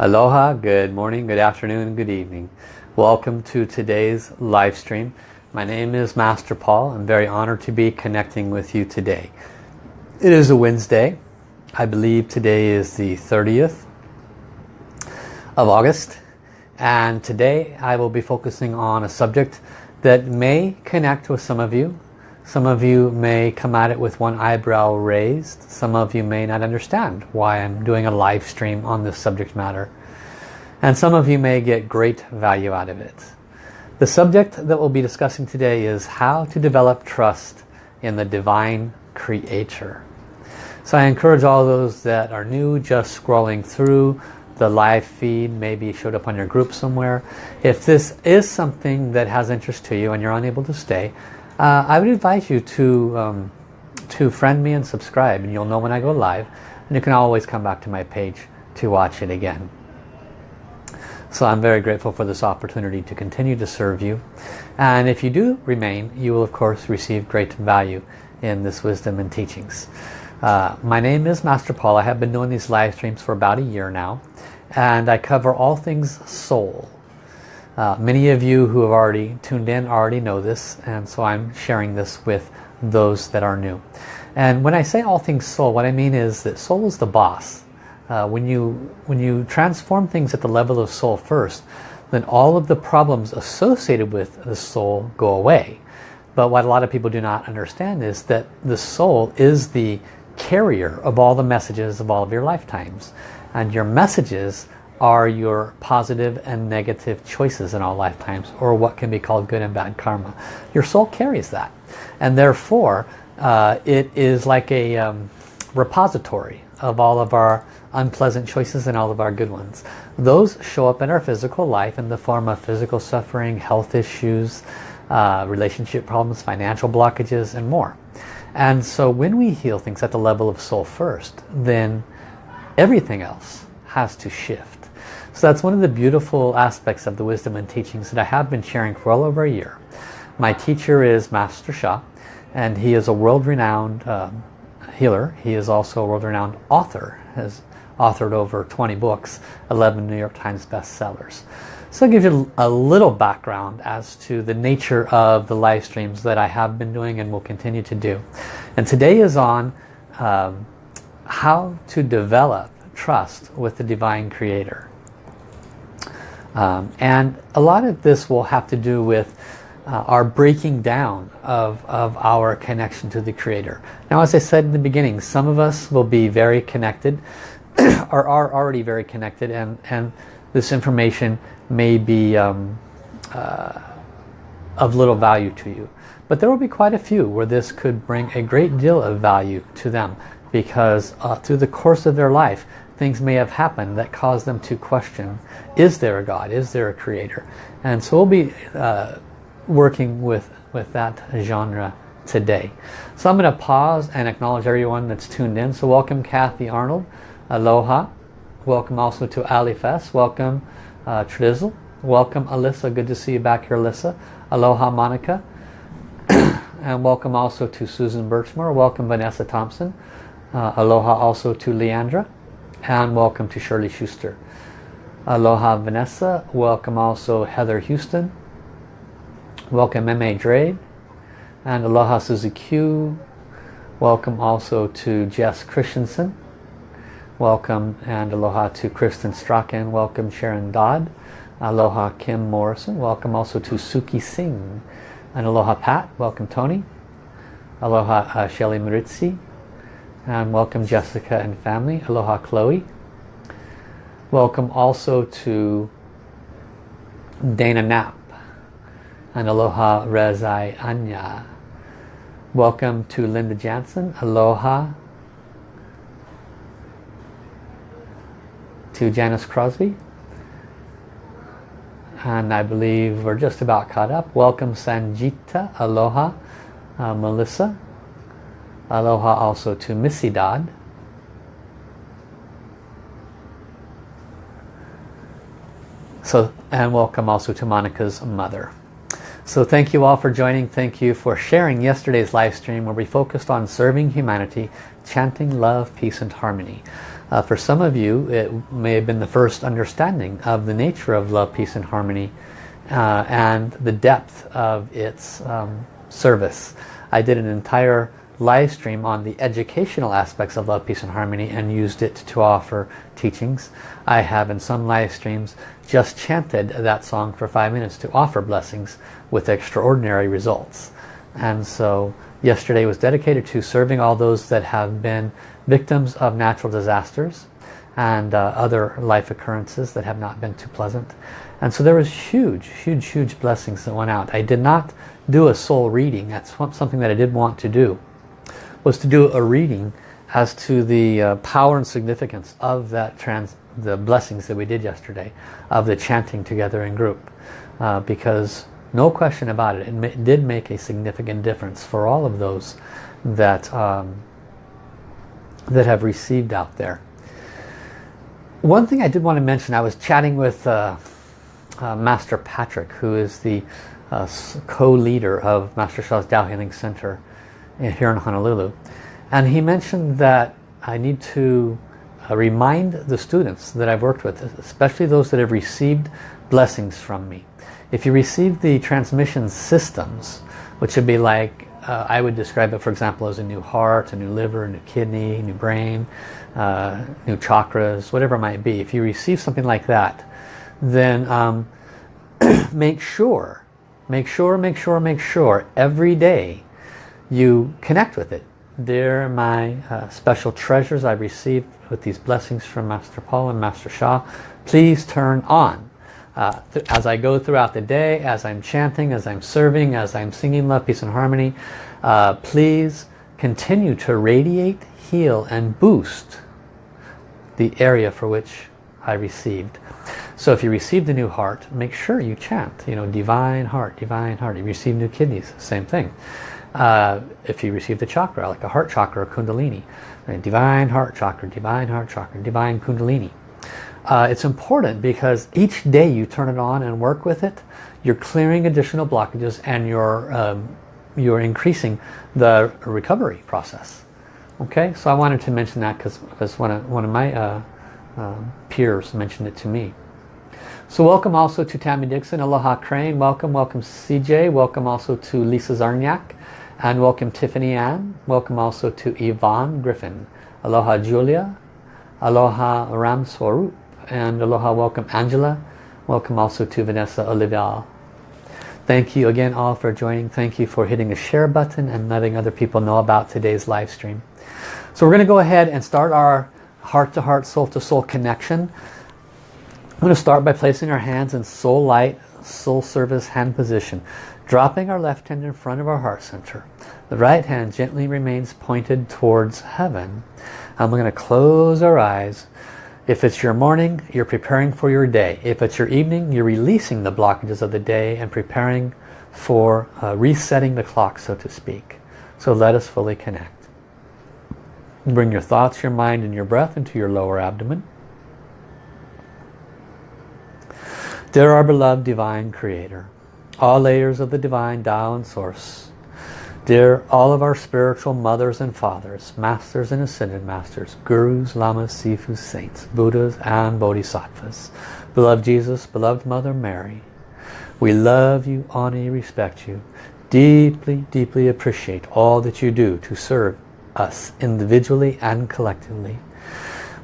Aloha, good morning, good afternoon, good evening. Welcome to today's live stream. My name is Master Paul. I'm very honored to be connecting with you today. It is a Wednesday. I believe today is the 30th of August. And today I will be focusing on a subject that may connect with some of you. Some of you may come at it with one eyebrow raised. Some of you may not understand why I'm doing a live stream on this subject matter. And some of you may get great value out of it. The subject that we'll be discussing today is how to develop trust in the Divine Creator. So I encourage all those that are new, just scrolling through the live feed, maybe showed up on your group somewhere. If this is something that has interest to you and you're unable to stay, uh, I would advise you to, um, to friend me and subscribe and you'll know when I go live. And you can always come back to my page to watch it again. So I'm very grateful for this opportunity to continue to serve you. And if you do remain, you will of course receive great value in this wisdom and teachings. Uh, my name is Master Paul. I have been doing these live streams for about a year now. And I cover all things soul. Uh, many of you who have already tuned in already know this. And so I'm sharing this with those that are new. And when I say all things soul, what I mean is that soul is the boss. Uh, when you when you transform things at the level of soul first then all of the problems associated with the soul go away but what a lot of people do not understand is that the soul is the carrier of all the messages of all of your lifetimes and your messages are your positive and negative choices in all lifetimes or what can be called good and bad karma your soul carries that and therefore uh, it is like a um, repository of all of our unpleasant choices and all of our good ones. Those show up in our physical life in the form of physical suffering, health issues, uh, relationship problems, financial blockages, and more. And so when we heal things at the level of soul first, then everything else has to shift. So that's one of the beautiful aspects of the wisdom and teachings that I have been sharing for well over a year. My teacher is Master Sha, and he is a world-renowned um, healer. He is also a world-renowned author, has authored over 20 books, 11 New York Times bestsellers. So I'll give you a little background as to the nature of the live streams that I have been doing and will continue to do. And today is on um, how to develop trust with the Divine Creator. Um, and a lot of this will have to do with uh, our breaking down of, of our connection to the Creator. Now as I said in the beginning, some of us will be very connected, are, are already very connected and, and this information may be um, uh, of little value to you. But there will be quite a few where this could bring a great deal of value to them because uh, through the course of their life things may have happened that caused them to question is there a God, is there a creator and so we'll be uh, working with, with that genre today. So I'm going to pause and acknowledge everyone that's tuned in. So welcome Kathy Arnold, Aloha. Welcome also to Ali Fest. Welcome uh, Trizzle. Welcome Alyssa. Good to see you back here Alyssa. Aloha Monica. and welcome also to Susan Birchmore. Welcome Vanessa Thompson. Uh, aloha also to Leandra. And welcome to Shirley Schuster. Aloha Vanessa. Welcome also Heather Houston. Welcome M.A. Drade and Aloha Suzy Q. Welcome also to Jess Christensen. Welcome and aloha to Kristen Strachan. Welcome Sharon Dodd. Aloha Kim Morrison. Welcome also to Suki Singh. And aloha Pat. Welcome Tony. Aloha uh, Shelly Maritzi. And welcome Jessica and family. Aloha Chloe. Welcome also to Dana Knapp and aloha Rezai Anya. Welcome to Linda Jansen. Aloha to Janice Crosby. And I believe we're just about caught up. Welcome Sanjita. Aloha uh, Melissa. Aloha also to Missy Dodd. So, and welcome also to Monica's mother. So thank you all for joining. Thank you for sharing yesterday's live stream where we focused on serving humanity, chanting love, peace and harmony. Uh, for some of you, it may have been the first understanding of the nature of love, peace, and harmony uh, and the depth of its um, service. I did an entire live stream on the educational aspects of love, peace, and harmony and used it to offer teachings. I have in some live streams just chanted that song for five minutes to offer blessings with extraordinary results. And so yesterday was dedicated to serving all those that have been victims of natural disasters and uh, other life occurrences that have not been too pleasant. And so there was huge, huge, huge blessings that went out. I did not do a soul reading. That's something that I did want to do. Was to do a reading as to the uh, power and significance of that trans the blessings that we did yesterday of the chanting together in group. Uh, because no question about it it did make a significant difference for all of those that um, that have received out there. One thing I did want to mention I was chatting with uh, uh, Master Patrick who is the uh, co-leader of Master Sha's Tao Healing Center here in Honolulu and he mentioned that I need to uh, remind the students that I've worked with, especially those that have received blessings from me. If you receive the transmission systems, which would be like, uh, I would describe it for example as a new heart, a new liver, a new kidney, new brain, uh, new chakras, whatever it might be. If you receive something like that, then um, make sure, make sure, make sure, make sure every day you connect with it. They're my uh, special treasures I received with these blessings from Master Paul and Master Sha. Please turn on. Uh, as I go throughout the day, as I'm chanting, as I'm serving, as I'm singing love, peace and harmony, uh, please continue to radiate, heal and boost the area for which I received. So if you received a new heart, make sure you chant, you know, divine heart, divine heart. If You receive new kidneys, same thing. Uh, if you received a chakra, like a heart chakra or kundalini, right? divine heart chakra, divine heart chakra, divine kundalini. Uh, it's important because each day you turn it on and work with it, you're clearing additional blockages and you're, um, you're increasing the recovery process. Okay, so I wanted to mention that because one of, one of my uh, uh, peers mentioned it to me. So welcome also to Tammy Dixon, Aloha Crane, welcome, welcome CJ, welcome also to Lisa Zarniak, and welcome Tiffany Ann. Welcome also to Yvonne Griffin. Aloha Julia. Aloha Ram Swarup. And aloha welcome Angela. Welcome also to Vanessa Olivia. Thank you again all for joining. Thank you for hitting the share button and letting other people know about today's live stream. So we're going to go ahead and start our heart-to-heart, soul-to-soul connection. I'm going to start by placing our hands in soul light, soul service hand position dropping our left hand in front of our heart center. The right hand gently remains pointed towards heaven. And we're going to close our eyes. If it's your morning, you're preparing for your day. If it's your evening, you're releasing the blockages of the day and preparing for uh, resetting the clock, so to speak. So let us fully connect. Bring your thoughts, your mind, and your breath into your lower abdomen. Dear our beloved Divine Creator, all layers of the divine Tao and Source. Dear all of our spiritual mothers and fathers, masters and ascended masters, gurus, lamas, sifus, saints, buddhas and bodhisattvas, beloved Jesus, beloved Mother Mary, we love you, honor you, respect you, deeply, deeply appreciate all that you do to serve us individually and collectively.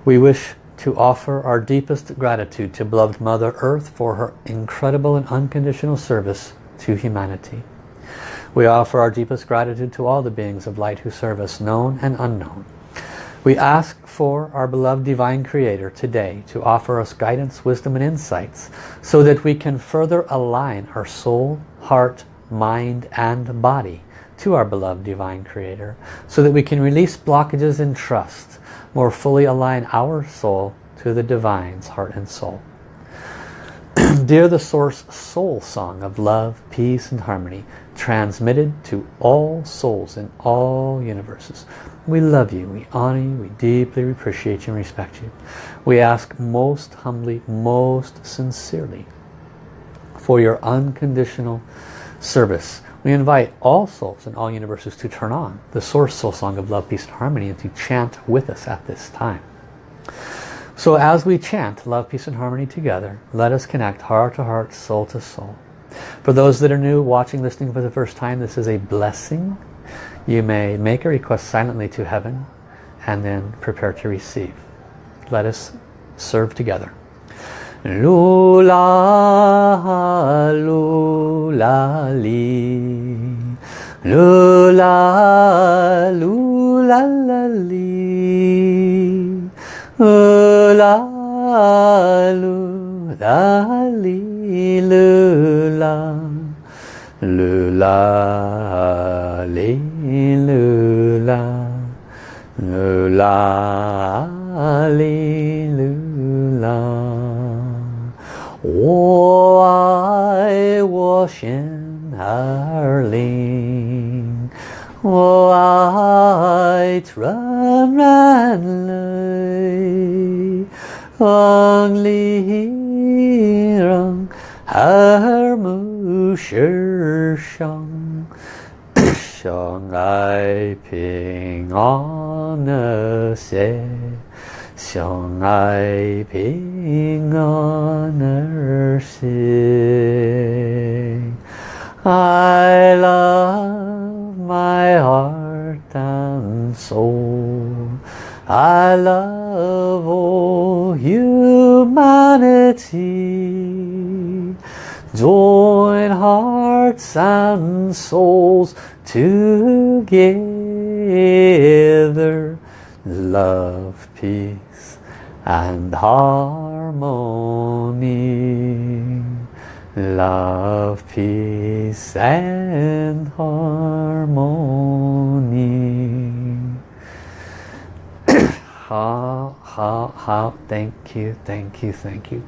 We wish to offer our deepest gratitude to beloved Mother Earth for her incredible and unconditional service to humanity. We offer our deepest gratitude to all the beings of light who serve us, known and unknown. We ask for our beloved Divine Creator today to offer us guidance, wisdom and insights so that we can further align our soul, heart, mind and body to our beloved Divine Creator so that we can release blockages and trust more fully align our soul to the Divine's heart and soul. Dear the Source Soul Song of love, peace and harmony, transmitted to all souls in all universes. We love you, we honor you, we deeply appreciate you and respect you. We ask most humbly, most sincerely for your unconditional service we invite all souls and all universes to turn on the Source Soul Song of Love, Peace and Harmony and to chant with us at this time. So as we chant love, peace and harmony together, let us connect heart to heart, soul to soul. For those that are new, watching, listening for the first time, this is a blessing. You may make a request silently to heaven and then prepare to receive. Let us serve together. Lula, lula, li. Lula, lula, la, li. Lula, lula, li, lula. Lula, li, lula. Lula, li, lula. 我爱我心儿灵，我爱纯然泪，望里让耳目世上，相爱平安和谐。 相爱平安而行。I love my heart and soul. I love all humanity. Join hearts and souls together. Love, peace and harmony love peace and harmony. How how how thank you thank you thank you.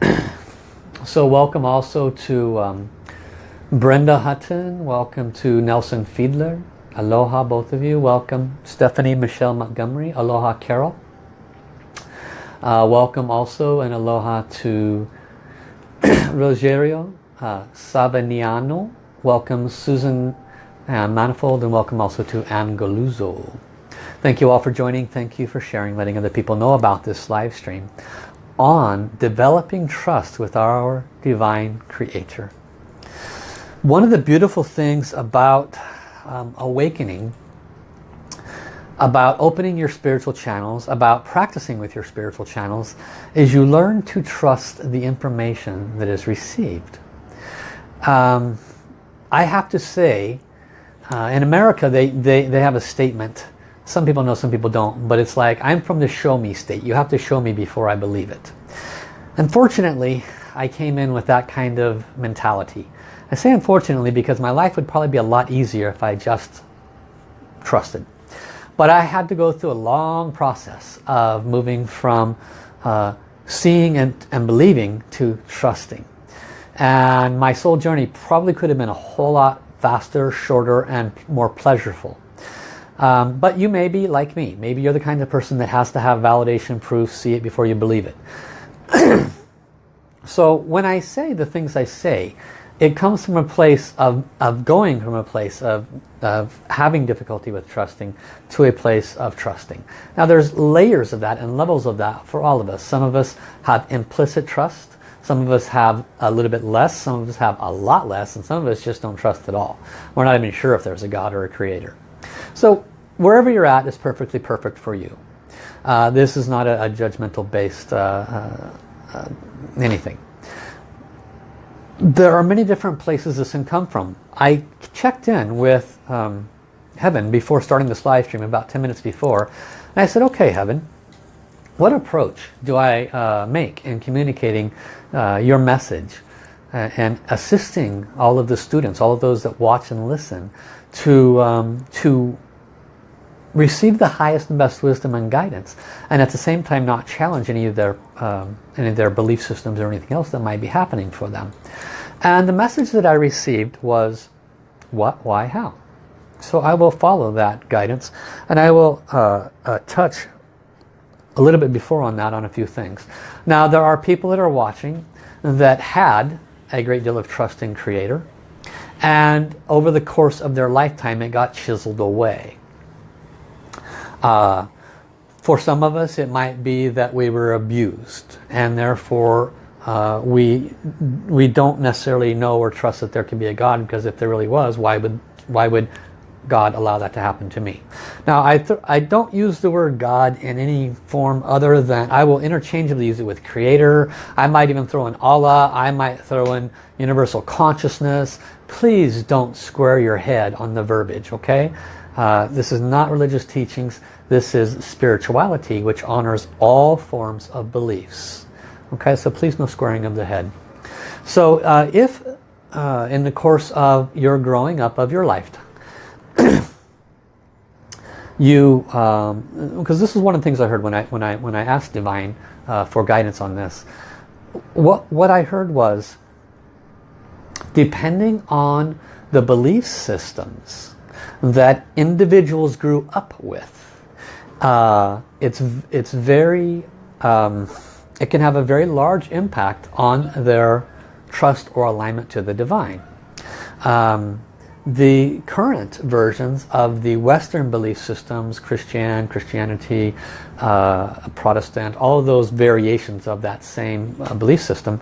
So welcome also to um, Brenda Hutton welcome to Nelson Fiedler Aloha both of you. Welcome Stephanie Michelle Montgomery. Aloha Carol. Uh, welcome also and aloha to Rogerio uh, Savaniano. Welcome Susan uh, Manifold and welcome also to Ann Galuzzo. Thank you all for joining. Thank you for sharing, letting other people know about this live stream on developing trust with our divine creator. One of the beautiful things about um, awakening about opening your spiritual channels, about practicing with your spiritual channels, is you learn to trust the information that is received. Um, I have to say, uh, in America they, they, they have a statement, some people know, some people don't, but it's like, I'm from the show me state. You have to show me before I believe it. Unfortunately, I came in with that kind of mentality. I say unfortunately because my life would probably be a lot easier if I just trusted. But I had to go through a long process of moving from uh, seeing and, and believing to trusting. And my soul journey probably could have been a whole lot faster, shorter, and more pleasurable. Um, but you may be like me. Maybe you're the kind of person that has to have validation proof, see it before you believe it. so when I say the things I say, it comes from a place of, of going from a place of, of having difficulty with trusting to a place of trusting. Now there's layers of that and levels of that for all of us. Some of us have implicit trust. Some of us have a little bit less. Some of us have a lot less. And some of us just don't trust at all. We're not even sure if there's a God or a creator. So wherever you're at is perfectly perfect for you. Uh, this is not a, a judgmental based uh, uh, uh anything there are many different places this can come from. I checked in with um, Heaven before starting this live stream about 10 minutes before and I said okay Heaven what approach do I uh, make in communicating uh, your message uh, and assisting all of the students all of those that watch and listen to um, to receive the highest and best wisdom and guidance and at the same time not challenge any of their um, any of their belief systems or anything else that might be happening for them. And the message that I received was what? Why? How? So I will follow that guidance and I will uh, uh, touch a little bit before on that on a few things. Now there are people that are watching that had a great deal of trust in creator and over the course of their lifetime it got chiseled away Uh, for some of us it might be that we were abused and therefore uh, we we don't necessarily know or trust that there can be a God because if there really was why would why would God allow that to happen to me? Now I, I don't use the word God in any form other than I will interchangeably use it with creator. I might even throw in Allah. I might throw in universal consciousness. Please don't square your head on the verbiage okay uh, this is not religious teachings. This is spirituality which honors all forms of beliefs. Okay so please no squaring of the head. So uh, if uh, in the course of your growing up of your lifetime you because um, this is one of the things I heard when I when I when I asked divine uh, for guidance on this. What what I heard was depending on the belief systems that individuals grew up with. Uh, it's it's very um, it can have a very large impact on their trust or alignment to the divine. Um, the current versions of the Western belief systems, Christian, Christianity, uh, Protestant, all of those variations of that same uh, belief system,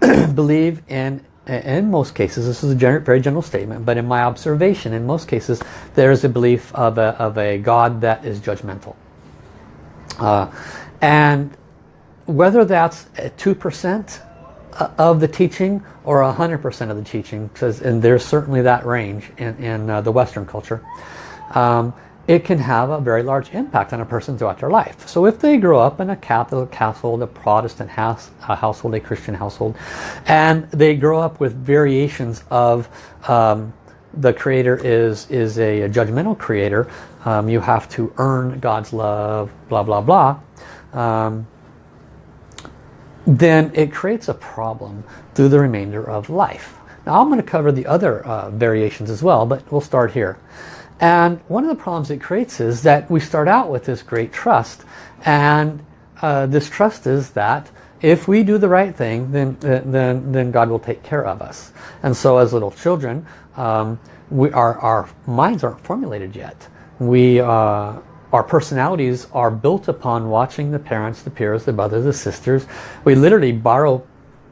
believe in, in most cases, this is a very general statement, but in my observation, in most cases, there is a belief of a, of a God that is judgmental. Uh, and whether that's 2% of the teaching or 100% of the teaching, because, and there's certainly that range in, in uh, the Western culture, um, it can have a very large impact on a person throughout their life. So if they grow up in a Catholic household, a Protestant house, a household, a Christian household, and they grow up with variations of um, the creator is, is a, judgmental creator, um, you have to earn God's love, blah, blah, blah. Um, then it creates a problem through the remainder of life. Now I'm going to cover the other uh, variations as well, but we'll start here. And one of the problems it creates is that we start out with this great trust and uh, this trust is that if we do the right thing then, then, then God will take care of us. And so as little children, um, we, our, our minds aren't formulated yet. We, uh, our personalities are built upon watching the parents, the peers, the brothers, the sisters. We literally borrow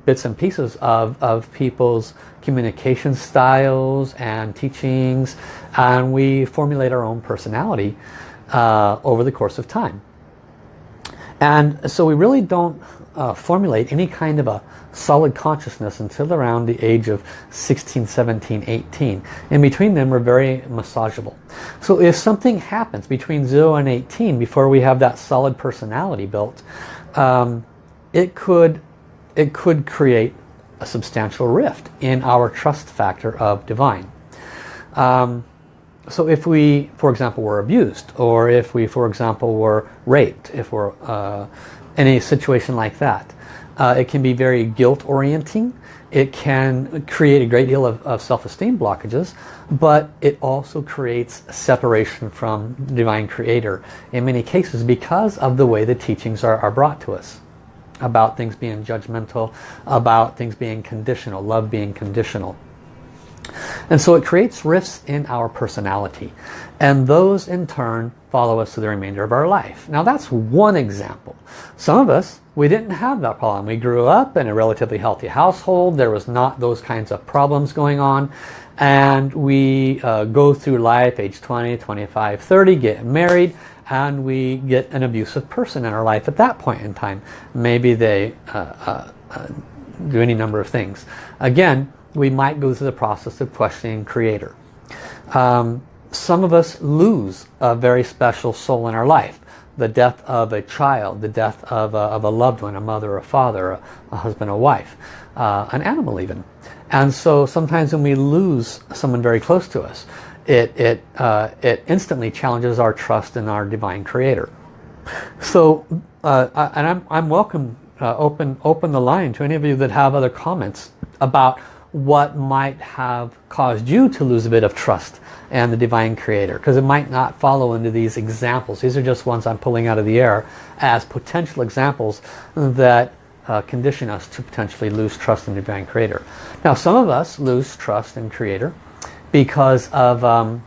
bits and pieces of, of people's communication styles and teachings and we formulate our own personality uh, over the course of time. And so we really don't uh, formulate any kind of a solid consciousness until around the age of 16, 17, 18. In between them we're very massageable. So if something happens between 0 and 18 before we have that solid personality built, um, it could it could create a substantial rift in our trust factor of divine. Um, so if we, for example, were abused, or if we, for example, were raped, if we're uh, in a situation like that, uh, it can be very guilt orienting. It can create a great deal of, of self-esteem blockages, but it also creates separation from Divine Creator in many cases because of the way the teachings are, are brought to us about things being judgmental, about things being conditional, love being conditional. And so it creates rifts in our personality. And those in turn follow us to the remainder of our life. Now that's one example. Some of us, we didn't have that problem. We grew up in a relatively healthy household. There was not those kinds of problems going on. And we uh, go through life, age 20, 25, 30, get married, and we get an abusive person in our life at that point in time. Maybe they uh, uh, uh do any number of things. Again, we might go through the process of questioning creator. Um, some of us lose a very special soul in our life. The death of a child, the death of a, of a loved one, a mother, a father, a, a husband, a wife, uh, an animal even. And so sometimes when we lose someone very close to us, it, it, uh, it instantly challenges our trust in our divine creator. So, uh, and I'm, I'm welcome, uh, open, open the line to any of you that have other comments about what might have caused you to lose a bit of trust and the divine creator because it might not follow into these examples. These are just ones I'm pulling out of the air as potential examples that uh, condition us to potentially lose trust in the divine creator. Now some of us lose trust in creator because of um,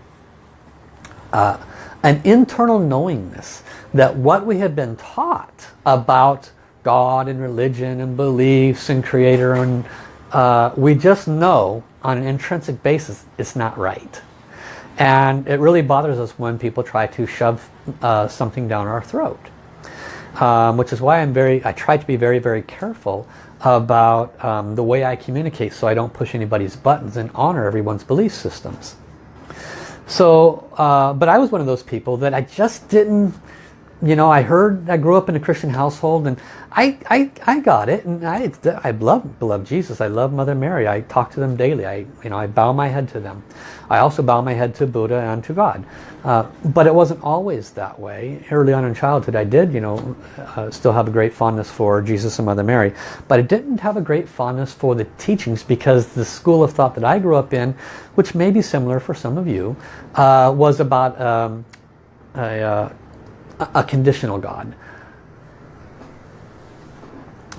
uh, an internal knowingness that what we have been taught about God and religion and beliefs and creator and uh, we just know on an intrinsic basis it's not right. And it really bothers us when people try to shove uh, something down our throat. Um, which is why I'm very, I try to be very, very careful about um, the way I communicate so I don't push anybody's buttons and honor everyone's belief systems. So, uh, but I was one of those people that I just didn't, you know, I heard, I grew up in a Christian household and I, I, I got it and I, I love, love Jesus. I love Mother Mary. I talk to them daily. I, you know, I bow my head to them. I also bow my head to Buddha and to God. Uh, but it wasn't always that way. Early on in childhood I did, you know, uh, still have a great fondness for Jesus and Mother Mary. But I didn't have a great fondness for the teachings because the school of thought that I grew up in, which may be similar for some of you, uh, was about um, a, uh, a conditional God.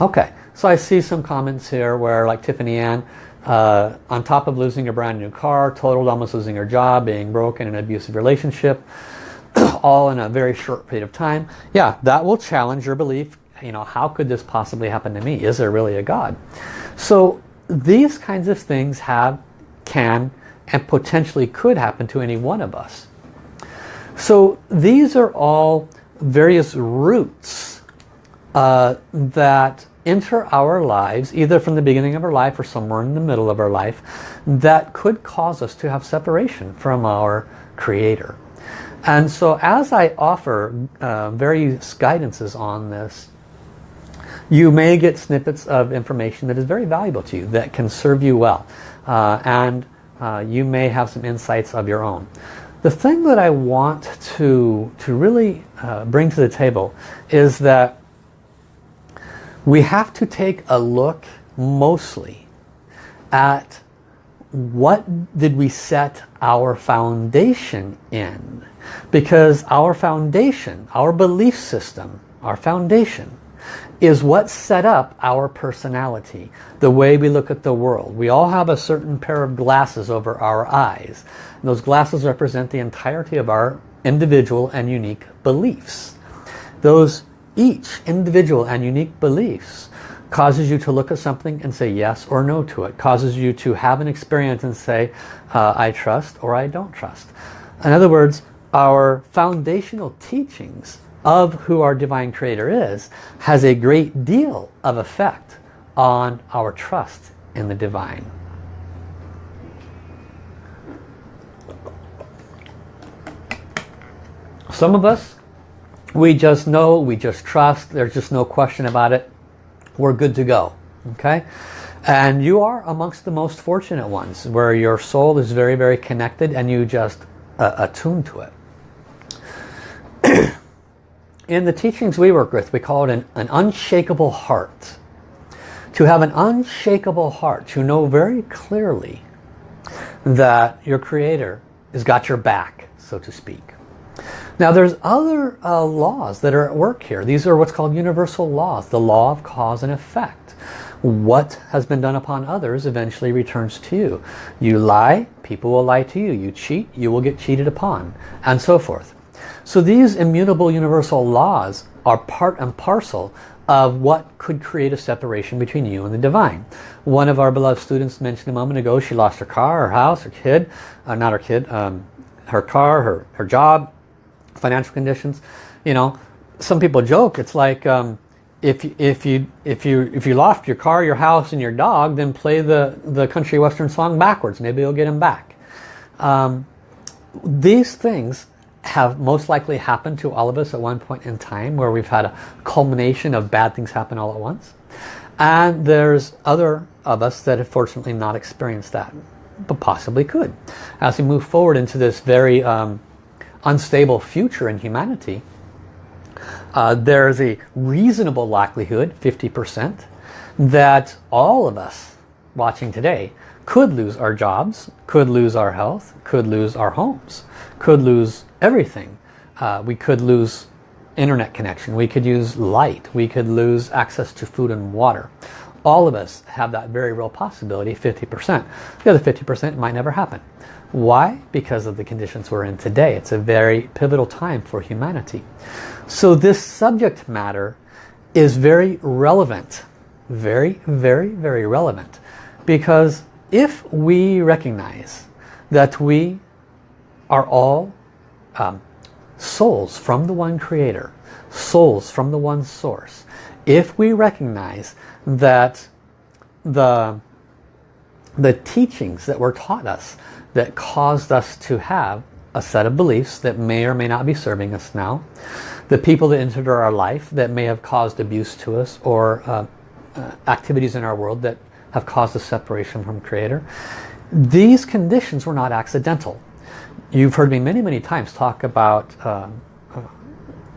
Okay, so I see some comments here where like Tiffany Ann, uh, on top of losing a brand new car, totaled almost losing her job, being broken in an abusive relationship, all in a very short period of time. Yeah, that will challenge your belief. You know, how could this possibly happen to me? Is there really a God? So these kinds of things have, can, and potentially could happen to any one of us. So these are all various roots uh, that enter our lives, either from the beginning of our life or somewhere in the middle of our life, that could cause us to have separation from our Creator. And so as I offer uh, various guidances on this, you may get snippets of information that is very valuable to you, that can serve you well. Uh, and uh, you may have some insights of your own. The thing that I want to, to really uh, bring to the table is that we have to take a look mostly at what did we set our foundation in. Because our foundation our belief system our foundation is what set up our personality the way we look at the world. We all have a certain pair of glasses over our eyes. And those glasses represent the entirety of our individual and unique beliefs. Those each individual and unique beliefs causes you to look at something and say yes or no to it. Causes you to have an experience and say, uh, I trust or I don't trust. In other words, our foundational teachings of who our divine creator is has a great deal of effect on our trust in the divine. Some of us we just know, we just trust, there's just no question about it. We're good to go. Okay? And you are amongst the most fortunate ones where your soul is very, very connected and you just uh, attune to it. In the teachings we work with, we call it an, an unshakable heart. To have an unshakable heart, to know very clearly that your Creator has got your back, so to speak. Now there's other uh, laws that are at work here. These are what's called universal laws, the law of cause and effect. What has been done upon others eventually returns to you. You lie, people will lie to you. You cheat, you will get cheated upon, and so forth. So these immutable universal laws are part and parcel of what could create a separation between you and the divine. One of our beloved students mentioned a moment ago, she lost her car, her house, her kid, uh, not her kid, um, her car, her, her job, financial conditions. You know, some people joke, it's like um, if, if, you, if, you, if you lost your car, your house, and your dog, then play the, the country western song backwards. Maybe you'll get him back. Um, these things have most likely happened to all of us at one point in time where we've had a culmination of bad things happen all at once. And there's other of us that have fortunately not experienced that, but possibly could. As we move forward into this very um, unstable future in humanity, uh, there's a reasonable likelihood, 50%, that all of us watching today could lose our jobs, could lose our health, could lose our homes, could lose everything. Uh, we could lose internet connection, we could use light, we could lose access to food and water. All of us have that very real possibility, 50%. The other 50% might never happen. Why? Because of the conditions we're in today. It's a very pivotal time for humanity. So this subject matter is very relevant. Very, very, very relevant. Because if we recognize that we are all um, souls from the one creator, souls from the one source, if we recognize that the, the teachings that were taught us that caused us to have a set of beliefs that may or may not be serving us now, the people that entered our life that may have caused abuse to us or uh, uh, activities in our world that have caused a separation from Creator, these conditions were not accidental. You've heard me many, many times talk about uh, uh,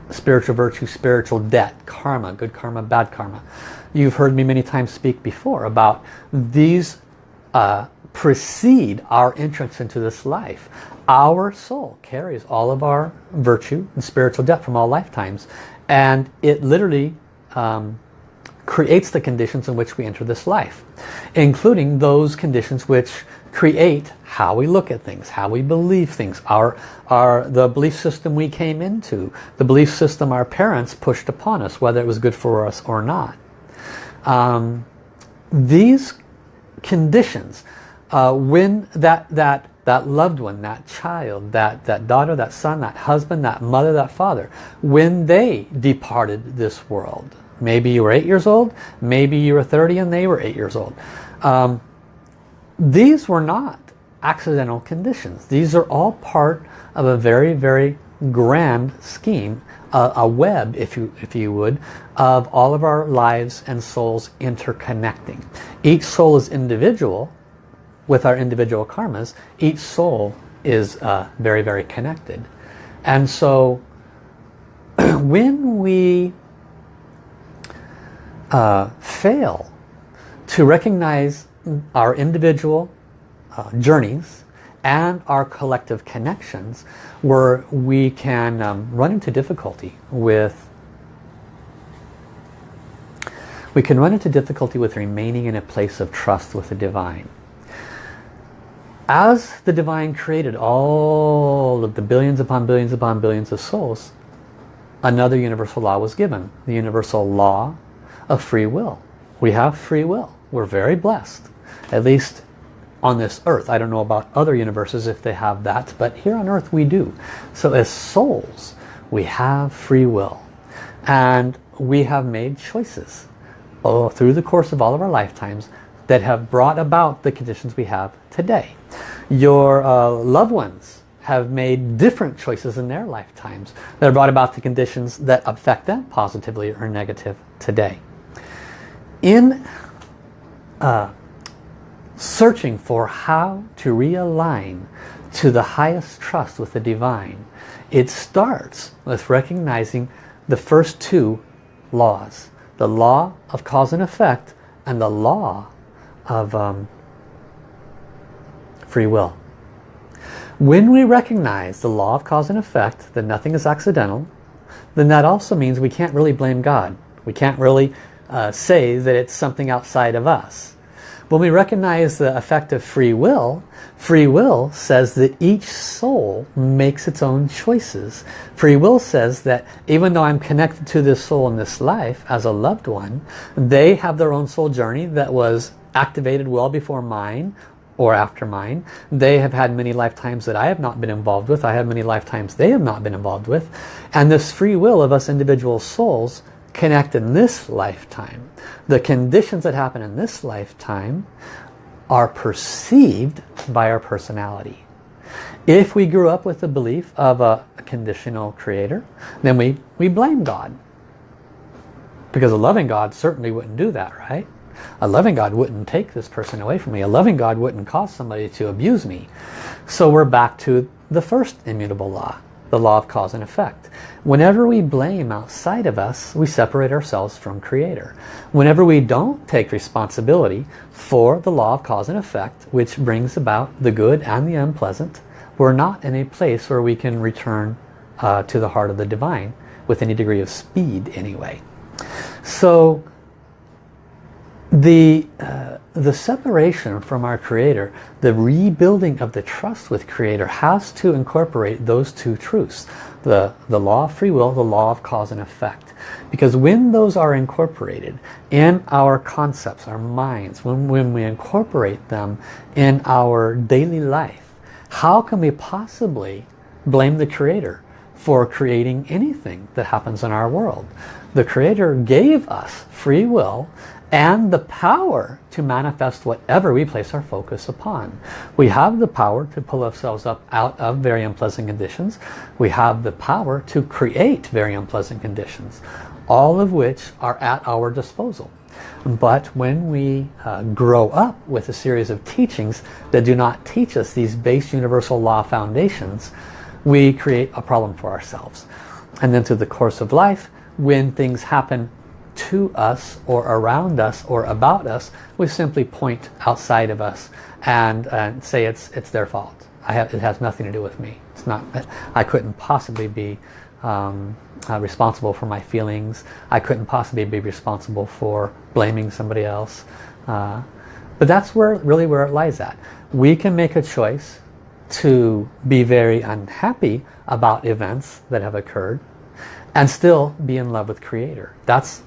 spiritual virtue, spiritual debt, karma, good karma, bad karma. You've heard me many times speak before about these uh, precede our entrance into this life. Our soul carries all of our virtue and spiritual debt from all lifetimes and it literally um, creates the conditions in which we enter this life including those conditions which create how we look at things, how we believe things, our, our, the belief system we came into, the belief system our parents pushed upon us, whether it was good for us or not. Um, these conditions, uh, when that, that, that loved one, that child, that, that daughter, that son, that husband, that mother, that father, when they departed this world, maybe you were eight years old, maybe you were 30 and they were eight years old. Um, these were not accidental conditions. These are all part of a very, very grand scheme, a, a web, if you, if you would, of all of our lives and souls interconnecting. Each soul is individual with our individual karmas. Each soul is uh, very, very connected. And so when we uh, fail to recognize our individual uh, journeys and our collective connections where we can um, run into difficulty with we can run into difficulty with remaining in a place of trust with the divine. As the divine created all of the billions upon billions upon billions of souls, another universal law was given, the universal law of free will. We have free will. We're very blessed at least on this earth. I don't know about other universes if they have that, but here on earth we do. So as souls, we have free will. And we have made choices oh, through the course of all of our lifetimes that have brought about the conditions we have today. Your uh, loved ones have made different choices in their lifetimes that have brought about the conditions that affect them positively or negative today. In uh, searching for how to realign to the highest trust with the divine, it starts with recognizing the first two laws. The law of cause and effect and the law of um, free will. When we recognize the law of cause and effect, that nothing is accidental, then that also means we can't really blame God. We can't really uh, say that it's something outside of us. When we recognize the effect of free will, free will says that each soul makes its own choices. Free will says that even though I'm connected to this soul in this life as a loved one, they have their own soul journey that was activated well before mine or after mine. They have had many lifetimes that I have not been involved with. I have many lifetimes they have not been involved with. And this free will of us individual souls connect in this lifetime. The conditions that happen in this lifetime are perceived by our personality. If we grew up with the belief of a, conditional creator, then we, we blame God. Because a loving God certainly wouldn't do that, right? A loving God wouldn't take this person away from me. A loving God wouldn't cause somebody to abuse me. So we're back to the first immutable law, the law of cause and effect. Whenever we blame outside of us, we separate ourselves from Creator. Whenever we don't take responsibility for the law of cause and effect, which brings about the good and the unpleasant, we're not in a place where we can return uh, to the heart of the divine with any degree of speed anyway. So the, uh, the separation from our Creator, the rebuilding of the trust with Creator has to incorporate those two truths. The, the law of free will, the law of cause and effect. Because when those are incorporated in our concepts, our minds, when, when we incorporate them in our daily life, how can we possibly blame the Creator for creating anything that happens in our world? The Creator gave us free will and the power to manifest whatever we place our focus upon. We have the power to pull ourselves up out of very unpleasant conditions. We have the power to create very unpleasant conditions, all of which are at our disposal. But when we uh, grow up with a series of teachings that do not teach us these base universal law foundations, we create a problem for ourselves. And then through the course of life, when things happen to us or around us or about us, we simply point outside of us and, and say it's it's their fault. I have it has nothing to do with me. It's not. I couldn't possibly be um, uh, responsible for my feelings. I couldn't possibly be responsible for blaming somebody else. Uh, but that's where really where it lies at. We can make a choice to be very unhappy about events that have occurred and still be in love with Creator. That's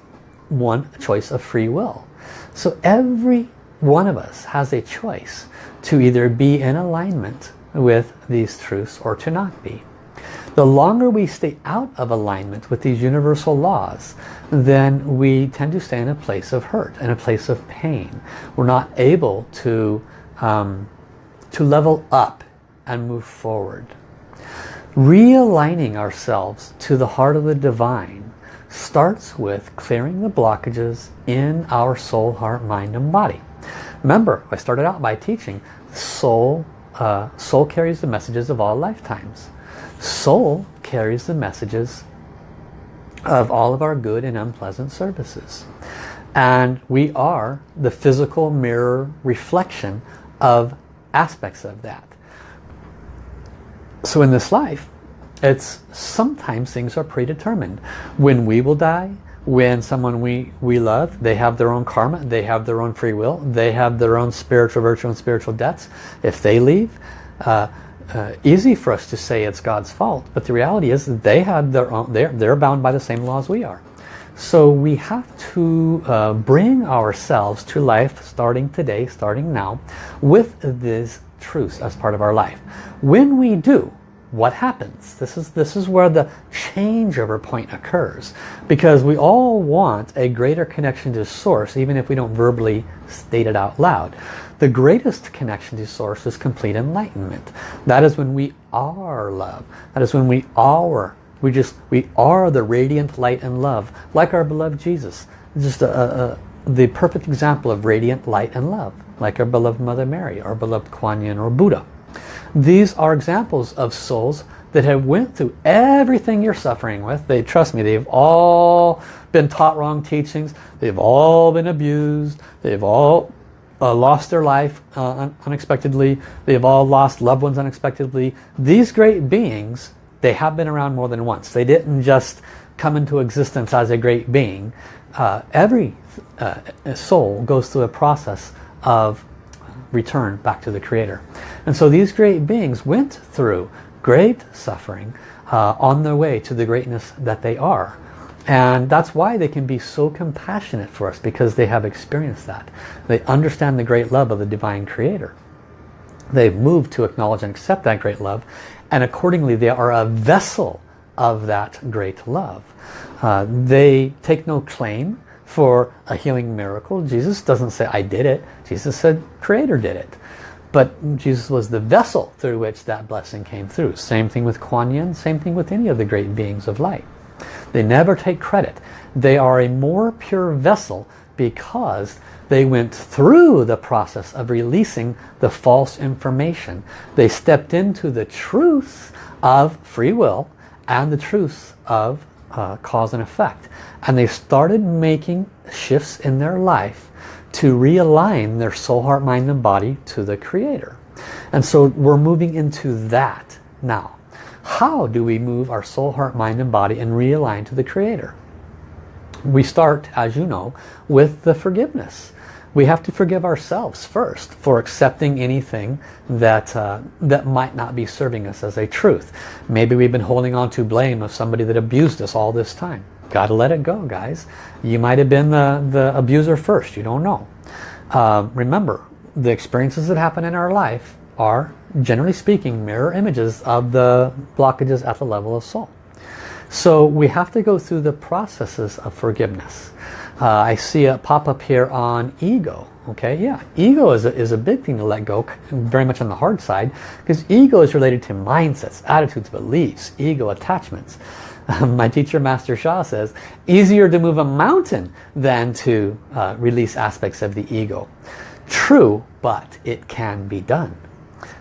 one choice of free will. So every one of us has a choice to either be in alignment with these truths or to not be. The longer we stay out of alignment with these universal laws, then we tend to stay in a place of hurt, in a place of pain. We're not able to, um, to level up and move forward. Realigning ourselves to the heart of the divine starts with clearing the blockages in our soul, heart, mind, and body. Remember, I started out by teaching soul, uh, soul carries the messages of all lifetimes. Soul carries the messages of all of our good and unpleasant services. And we are the physical mirror reflection of aspects of that. So in this life, it's sometimes things are predetermined. When we will die, when someone we, we love, they have their own karma, they have their own free will, they have their own spiritual virtue and spiritual debts. If they leave, uh, uh, easy for us to say it's God's fault, but the reality is that they have their own, they're, they're bound by the same laws we are. So we have to uh, bring ourselves to life starting today, starting now, with these truths as part of our life. When we do, what happens? This is, this is where the changeover point occurs. Because we all want a greater connection to Source, even if we don't verbally state it out loud. The greatest connection to Source is complete enlightenment. That is when we are love. That is when we are, we just, we are the radiant light and love. Like our beloved Jesus. Just a, a, the perfect example of radiant light and love. Like our beloved Mother Mary, our beloved Kuan Yin or Buddha. These are examples of souls that have went through everything you're suffering with. They Trust me, they've all been taught wrong teachings. They've all been abused. They've all uh, lost their life uh, un unexpectedly. They've all lost loved ones unexpectedly. These great beings, they have been around more than once. They didn't just come into existence as a great being. Uh, every uh, soul goes through a process of return back to the Creator. And so these great beings went through great suffering uh, on their way to the greatness that they are. And that's why they can be so compassionate for us because they have experienced that. They understand the great love of the Divine Creator. They've moved to acknowledge and accept that great love and accordingly they are a vessel of that great love. Uh, they take no claim for a healing miracle. Jesus doesn't say, I did it. Jesus said, Creator did it. But Jesus was the vessel through which that blessing came through. Same thing with Kuan Yin, same thing with any of the great beings of light. They never take credit. They are a more pure vessel because they went through the process of releasing the false information. They stepped into the truth of free will and the truth of uh, cause and effect. And they started making shifts in their life to realign their soul, heart, mind, and body to the Creator. And so we're moving into that now. How do we move our soul, heart, mind, and body and realign to the Creator? we start, as you know, with the forgiveness. We have to forgive ourselves first for accepting anything that, uh, that might not be serving us as a truth. Maybe we've been holding on to blame of somebody that abused us all this time. Got to let it go, guys. You might have been the, the abuser first. You don't know. Uh, remember, the experiences that happen in our life are, generally speaking, mirror images of the blockages at the level of soul. So we have to go through the processes of forgiveness. Uh, I see it pop up here on ego. Okay, yeah, ego is a, is a big thing to let go, very much on the hard side, because ego is related to mindsets, attitudes, beliefs, ego attachments. my teacher, Master Sha, says, easier to move a mountain than to uh, release aspects of the ego. True, but it can be done.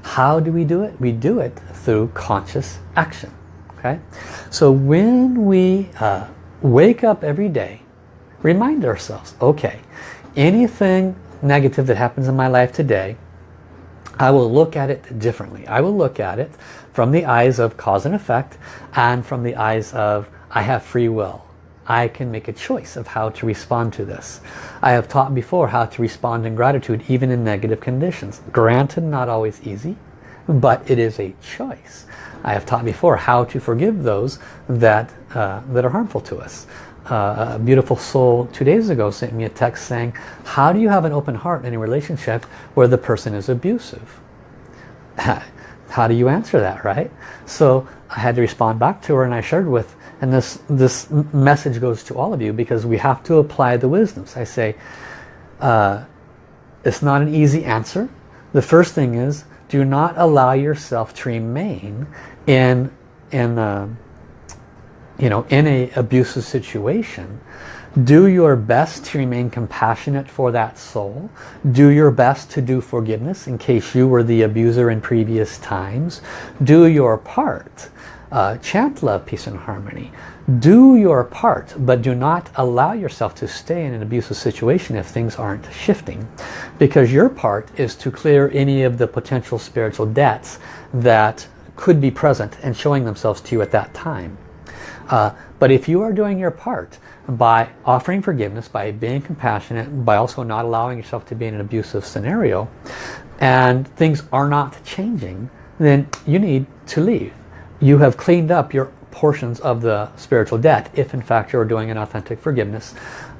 How do we do it? We do it through conscious action. Okay, so when we uh, wake up every day, remind ourselves, okay, anything negative that happens in my life today, I will look at it differently. I will look at it from the eyes of cause and effect and from the eyes of I have free will. I can make a choice of how to respond to this. I have taught before how to respond in gratitude even in negative conditions. Granted, not always easy, but it is a choice. I have taught before how to forgive those that, uh, that are harmful to us. Uh, a beautiful soul two days ago sent me a text saying, how do you have an open heart in a relationship where the person is abusive? how do you answer that, right? So I had to respond back to her and I shared with, and this, this message goes to all of you because we have to apply the wisdoms. I say, uh, it's not an easy answer. The first thing is do not allow yourself to remain in in a, you know in a abusive situation do your best to remain compassionate for that soul. Do your best to do forgiveness in case you were the abuser in previous times. Do your part uh, chant love peace and harmony. Do your part but do not allow yourself to stay in an abusive situation if things aren't shifting because your part is to clear any of the potential spiritual debts that could be present and showing themselves to you at that time uh, but if you are doing your part by offering forgiveness by being compassionate by also not allowing yourself to be in an abusive scenario and things are not changing then you need to leave. You have cleaned up your portions of the spiritual debt if in fact you're doing an authentic forgiveness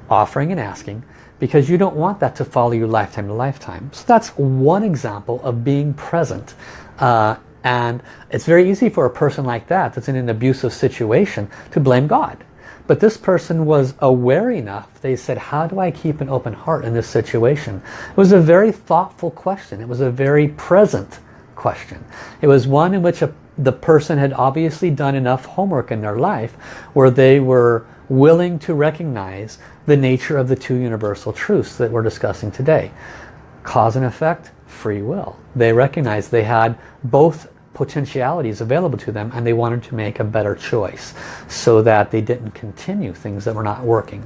offering and asking because you don't want that to follow you lifetime to lifetime. So that's one example of being present uh, and it's very easy for a person like that that's in an abusive situation to blame God. But this person was aware enough. They said how do I keep an open heart in this situation? It was a very thoughtful question. It was a very present question. It was one in which a the person had obviously done enough homework in their life where they were willing to recognize the nature of the two universal truths that we're discussing today. Cause and effect, free will. They recognized they had both potentialities available to them and they wanted to make a better choice so that they didn't continue things that were not working.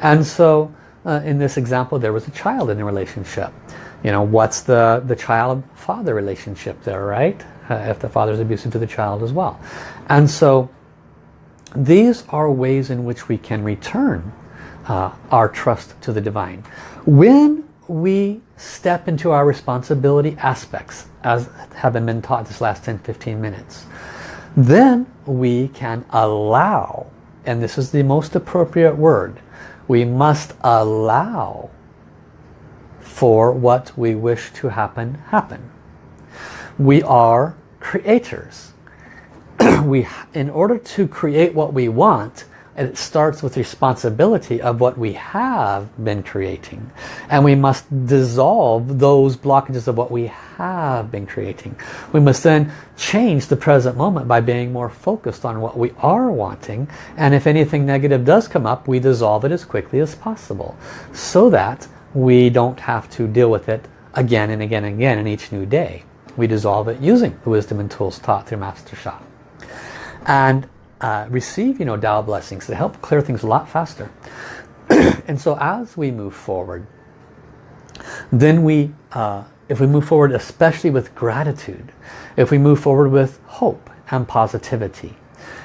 And so uh, in this example there was a child in the relationship. You know, what's the, the child-father relationship there, right? uh, if the father is abusive to the child as well. And so these are ways in which we can return uh, our trust to the divine. When we step into our responsibility aspects, as have been taught this last 10-15 minutes, then we can allow, and this is the most appropriate word, we must allow for what we wish to happen, happen we are creators. we, in order to create what we want, it starts with responsibility of what we have been creating. And we must dissolve those blockages of what we have been creating. We must then change the present moment by being more focused on what we are wanting. And if anything negative does come up, we dissolve it as quickly as possible. So that we don't have to deal with it again and again and again in each new day we dissolve it using the wisdom and tools taught through Master Sha. And uh, receive, you know, Tao blessings that help clear things a lot faster. and so as we move forward, then we, uh, if we move forward especially with gratitude, if we move forward with hope and positivity,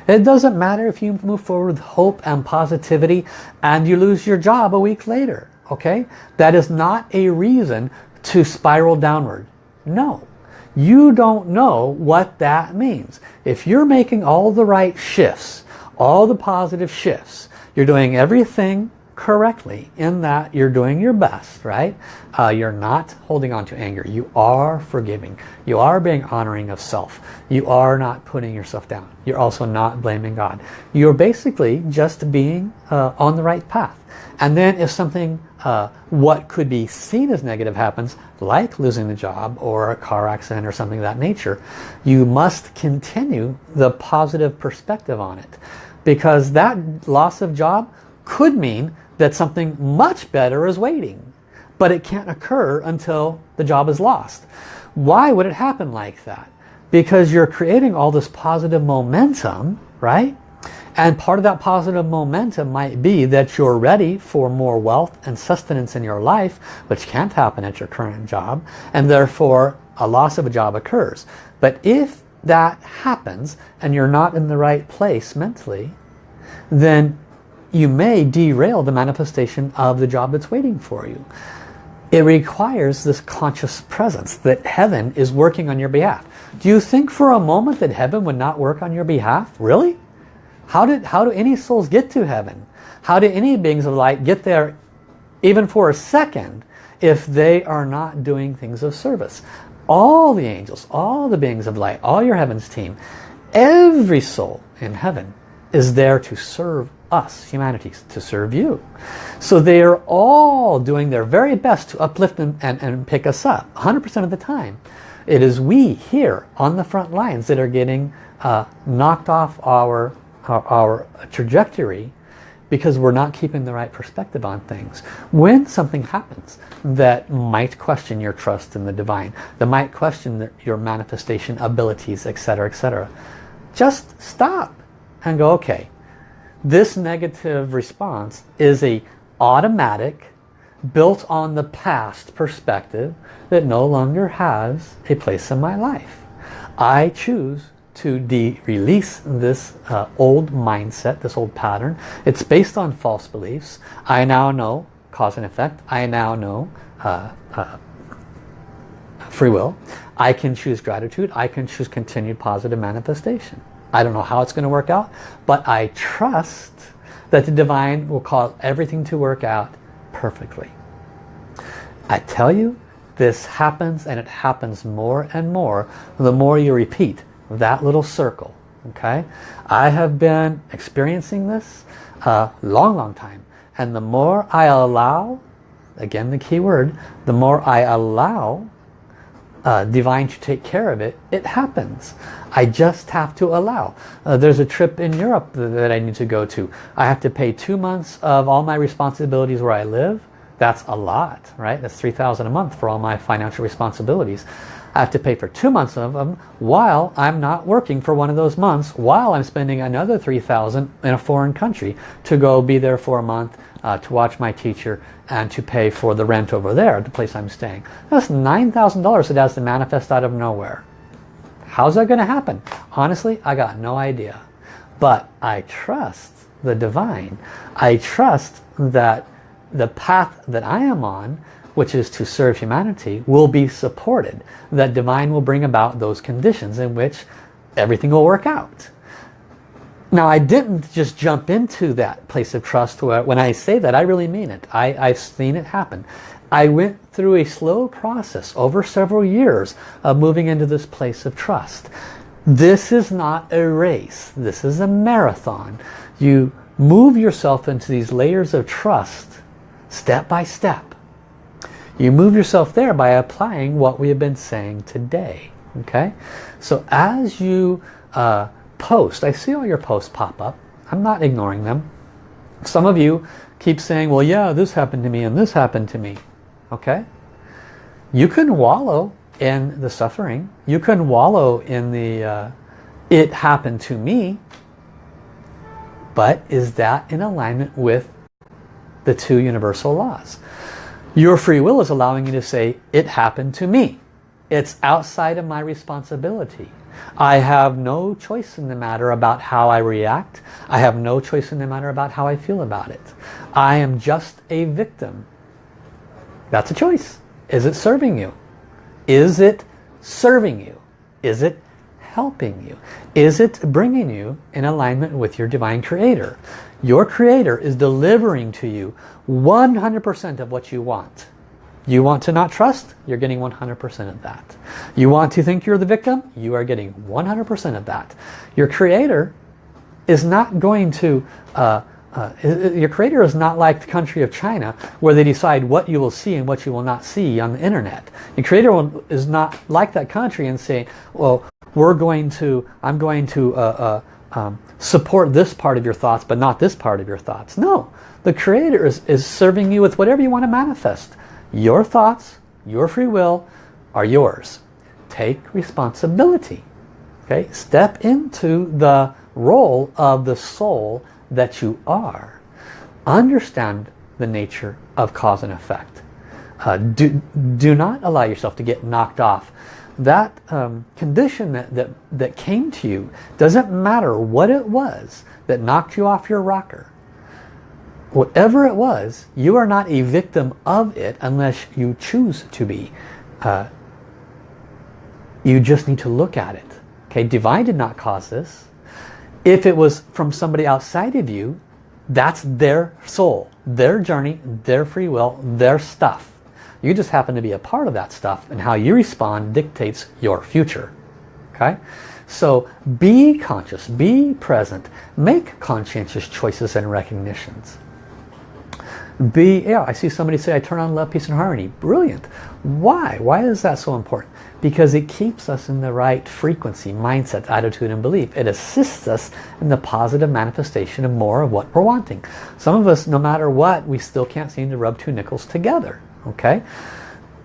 It doesn't matter if you move forward with hope and positivity and you lose your job a week later. Okay? That is not a reason to spiral downward. No. You don't know what that means. If you're making all the right shifts, all the positive shifts, you're doing everything correctly in that you're doing your best, right? Uh, you're not holding on to anger. You are forgiving. You are being honoring of self. You are not putting yourself down. You're also not blaming God. You're basically just being uh, on the right path. And then if something, uh, what could be seen as negative happens, like losing the job or a car accident or something of that nature, you must continue the positive perspective on it. Because that loss of job could mean that something much better is waiting. But it can't occur until the job is lost. Why would it happen like that? Because you're creating all this positive momentum, right? And part of that positive momentum might be that you're ready for more wealth and sustenance in your life, which can't happen at your current job, and therefore a loss of a job occurs. But if that happens and you're not in the right place mentally, then you may derail the manifestation of the job that's waiting for you. It requires this conscious presence that heaven is working on your behalf. Do you think for a moment that heaven would not work on your behalf? Really? How, did, how do any souls get to heaven? How do any beings of light get there even for a second if they are not doing things of service? All the angels, all the beings of light, all your heavens team, every soul in heaven is there to serve us, humanity, to serve you. So they are all doing their very best to uplift and, and, and pick us up 100% of the time. It is we here on the front lines that are getting uh, knocked off our, our, our trajectory because we're not keeping the right perspective on things. When something happens that might question your trust in the divine, that might question your manifestation abilities, etc., etc., just stop and go, okay, this negative response is a automatic, built on the past perspective that no longer has a place in my life. I choose to de release this uh, old mindset, this old pattern. It's based on false beliefs. I now know cause and effect. I now know uh, uh, free will. I can choose gratitude. I can choose continued positive manifestation. I don't know how it's going to work out, but I trust that the divine will cause everything to work out perfectly. I tell you, this happens and it happens more and more the more you repeat that little circle. Okay, I have been experiencing this a long, long time. And the more I allow, again the key word, the more I allow uh, divine to take care of it, it happens. I just have to allow. Uh, there's a trip in Europe that I need to go to. I have to pay two months of all my responsibilities where I live. That's a lot, right? That's 3000 a month for all my financial responsibilities. I have to pay for two months of them while I'm not working for one of those months while I'm spending another 3000 in a foreign country to go be there for a month uh, to watch my teacher and to pay for the rent over there, at the place I'm staying. That's $9,000 that has to manifest out of nowhere. How's that going to happen? Honestly, I got no idea. But I trust the divine. I trust that the path that I am on, which is to serve humanity, will be supported. That divine will bring about those conditions in which everything will work out. Now I didn't just jump into that place of trust where when I say that I really mean it. I, I've seen it happen. I went through a slow process over several years of moving into this place of trust. This is not a race. This is a marathon. You move yourself into these layers of trust step by step. You move yourself there by applying what we have been saying today. Okay, So as you uh, post, I see all your posts pop up. I'm not ignoring them. Some of you keep saying, well, yeah, this happened to me and this happened to me okay you can wallow in the suffering you can wallow in the uh, it happened to me but is that in alignment with the two universal laws your free will is allowing you to say it happened to me It's outside of my responsibility. I have no choice in the matter about how I react. I have no choice in the matter about how I feel about it. I am just a victim. That's a choice. Is it serving you? Is it serving you? Is it helping you? Is it bringing you in alignment with your divine creator? Your creator is delivering to you 100% of what you want. You want to not trust? You're getting 100% of that. You want to think you're the victim? You are getting 100% of that. Your creator is not going to, uh, uh, your creator is not like the country of China where they decide what you will see and what you will not see on the internet. Your creator is not like that country and say, well, we're going to, I'm going to uh, uh, um, support this part of your thoughts but not this part of your thoughts. No, the creator is, is serving you with whatever you want to manifest. Your thoughts, your free will are yours. Take responsibility. Okay, Step into the role of the soul that you are. Understand the nature of cause and effect. Uh, do, do not allow yourself to get knocked off. That um, condition that, that, that came to you, doesn't matter what it was that knocked you off your rocker whatever it was, you are not a victim of it unless you choose to be. Uh, you just need to look at it. Okay, divine did not cause this. If it was from somebody outside of you, that's their soul, their journey, their free will, their stuff. You just happen to be a part of that stuff and how you respond dictates your future. Okay? So be conscious, be present, make conscientious choices and recognitions. Be, yeah, I see somebody say, I turn on love, peace, and harmony. Brilliant. Why? Why is that so important? Because it keeps us in the right frequency, mindset, attitude, and belief. It assists us in the positive manifestation of more of what we're wanting. Some of us, no matter what, we still can't seem to rub two nickels together. Okay?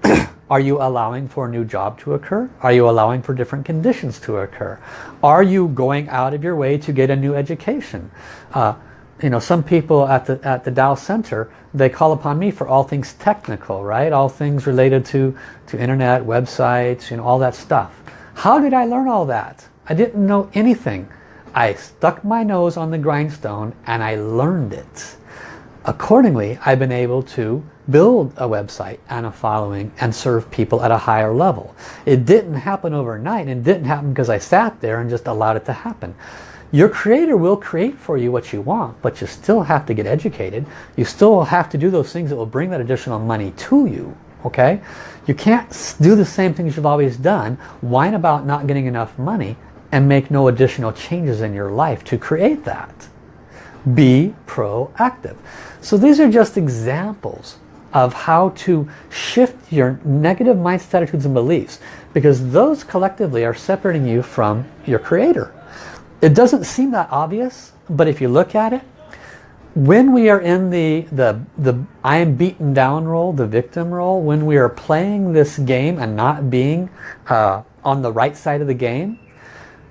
Are you allowing for a new job to occur? Are you allowing for different conditions to occur? Are you going out of your way to get a new education? Uh, you know, some people at the at the Tao Center, they call upon me for all things technical, right? All things related to to internet, websites, you know, all that stuff. How did I learn all that? I didn't know anything. I stuck my nose on the grindstone and I learned it. Accordingly, I've been able to build a website and a following and serve people at a higher level. It didn't happen overnight and didn't happen because I sat there and just allowed it to happen. Your creator will create for you what you want, but you still have to get educated. You still have to do those things that will bring that additional money to you. Okay? You can't do the same things you've always done, whine about not getting enough money, and make no additional changes in your life to create that. Be proactive. So these are just examples of how to shift your negative mindset, attitudes, and beliefs because those collectively are separating you from your creator. It doesn't seem that obvious, but if you look at it, when we are in the, the, the I am beaten down role, the victim role, when we are playing this game and not being uh, on the right side of the game,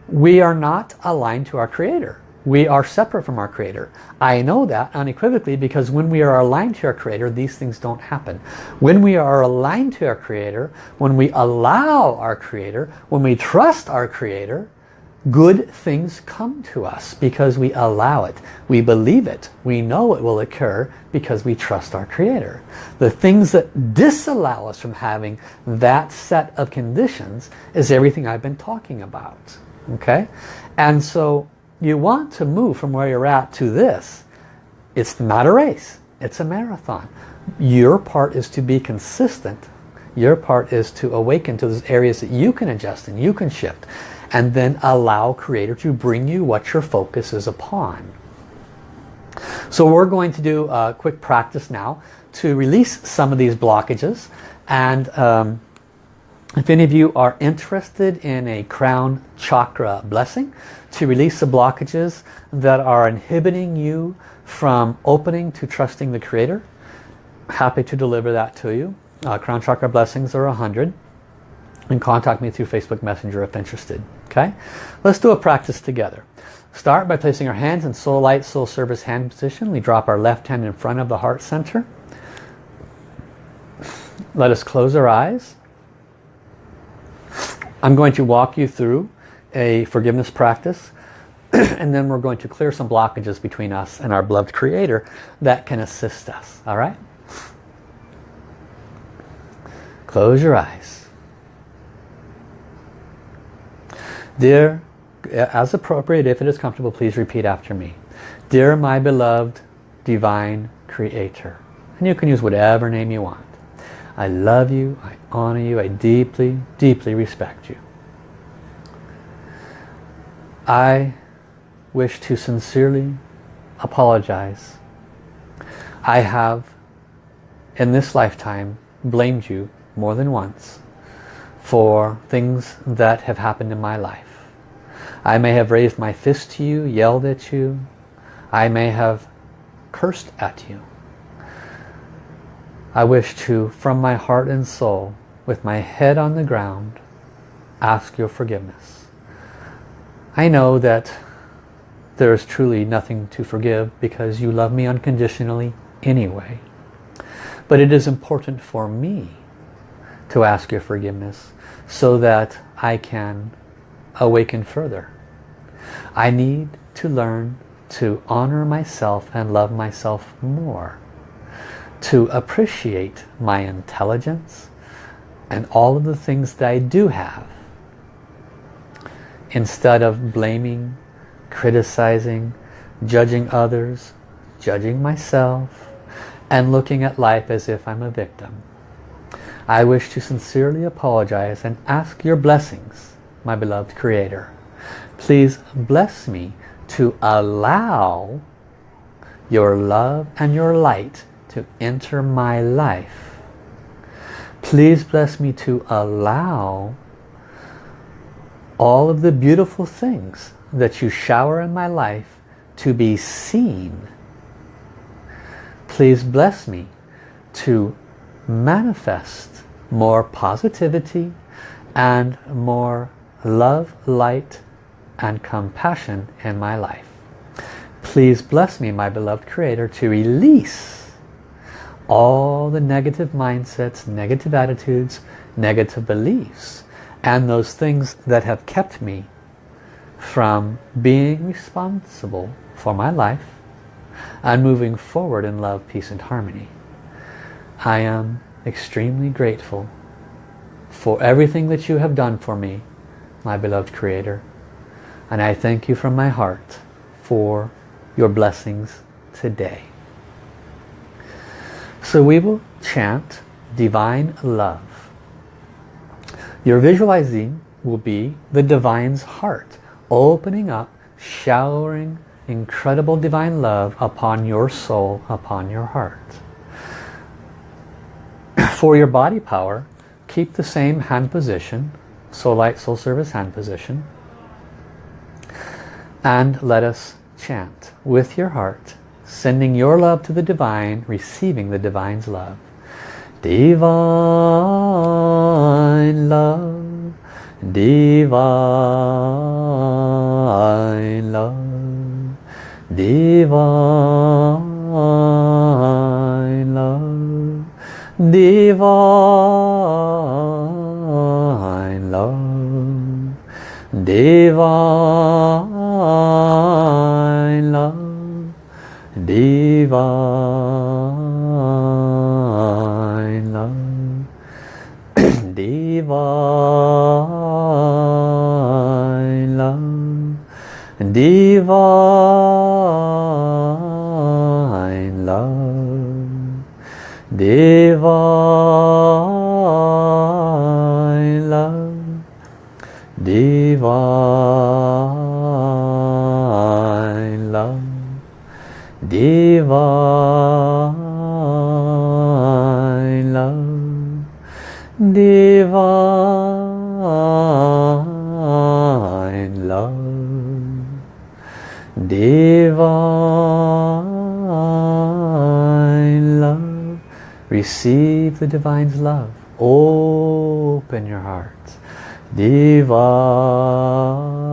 we are not aligned to our Creator. We are separate from our Creator. I know that unequivocally because when we are aligned to our Creator, these things don't happen. When we are aligned to our Creator, when we allow our Creator, when we trust our Creator, good things come to us because we allow it. We believe it. We know it will occur because we trust our Creator. The things that disallow us from having that set of conditions is everything I've been talking about. Okay? And so you want to move from where you're at to this. It's not a race. It's a marathon. Your part is to be consistent. Your part is to awaken to those areas that you can adjust and you can shift and then allow Creator to bring you what your focus is upon. So we're going to do a quick practice now to release some of these blockages and um, if any of you are interested in a crown chakra blessing to release the blockages that are inhibiting you from opening to trusting the Creator, happy to deliver that to you. Uh, crown chakra blessings are a hundred and contact me through Facebook Messenger if interested. Okay, let's do a practice together. Start by placing our hands in soul light, soul service hand position. We drop our left hand in front of the heart center. Let us close our eyes. I'm going to walk you through a forgiveness practice and then we're going to clear some blockages between us and our beloved creator that can assist us all right? Close your eyes. Dear as appropriate if it is comfortable please repeat after me. Dear my beloved divine creator and you can use whatever name you want I love you I honor you I deeply deeply respect you I wish to sincerely apologize. I have in this lifetime blamed you more than once for things that have happened in my life. I may have raised my fist to you, yelled at you. I may have cursed at you. I wish to, from my heart and soul, with my head on the ground, ask your forgiveness. I know that there is truly nothing to forgive because you love me unconditionally anyway. But it is important for me to ask your forgiveness so that I can awaken further. I need to learn to honor myself and love myself more. To appreciate my intelligence and all of the things that I do have instead of blaming, criticizing, judging others, judging myself, and looking at life as if I'm a victim. I wish to sincerely apologize and ask your blessings, my beloved Creator. Please bless me to allow your love and your light to enter my life. Please bless me to allow all of the beautiful things that you shower in my life to be seen. Please bless me to manifest more positivity and more love, light and compassion in my life. Please bless me, my beloved Creator, to release all the negative mindsets, negative attitudes, negative beliefs and those things that have kept me from being responsible for my life and moving forward in love, peace and harmony. I am extremely grateful for everything that you have done for me, my beloved Creator. And I thank you from my heart for your blessings today. So we will chant Divine Love. Your visualizing will be the divine's heart, opening up, showering incredible divine love upon your soul, upon your heart. For your body power, keep the same hand position, soul light, soul service hand position. And let us chant with your heart, sending your love to the divine, receiving the divine's love. Divine love, divine love, divine love, divine love, divine love, divine. Love divine. Love, divine. Love, divine. Love, divine. love, divine love, divine love. Divine love. Receive the divine's love. Open your heart. Divine